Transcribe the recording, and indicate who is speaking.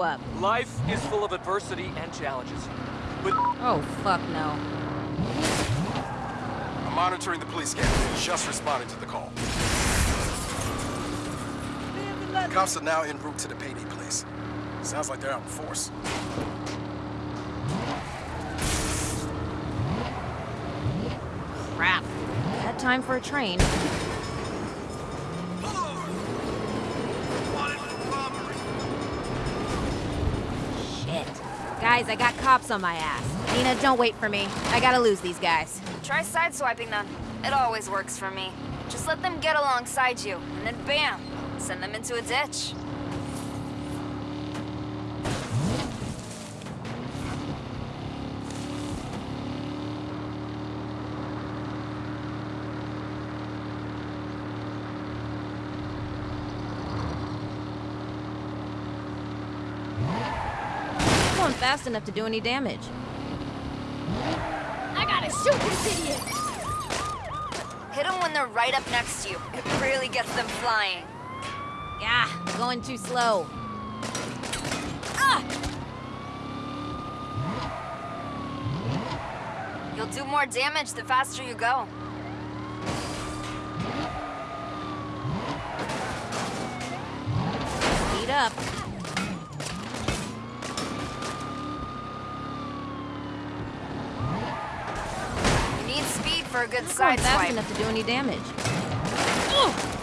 Speaker 1: up.
Speaker 2: Life is full of adversity and challenges. But
Speaker 1: Oh, fuck no.
Speaker 3: I'm monitoring the police scanner. Just responding to the call. Cops are now en route to the payday place. Sounds like they're out in force.
Speaker 1: Crap. Had time for a train. Guys, I got cops on my ass. Nina, don't wait for me. I gotta lose these guys.
Speaker 4: Try sideswiping them. It always works for me. Just let them get alongside you, and then bam! Send them into a ditch.
Speaker 1: I'm fast enough to do any damage.
Speaker 5: I gotta shoot this idiot!
Speaker 4: Hit them when they're right up next to you. It really gets them flying.
Speaker 1: Yeah, going too slow. Ah!
Speaker 4: You'll do more damage the faster you go.
Speaker 1: Speed up.
Speaker 4: For a good
Speaker 1: going fast enough to do any damage. Ugh.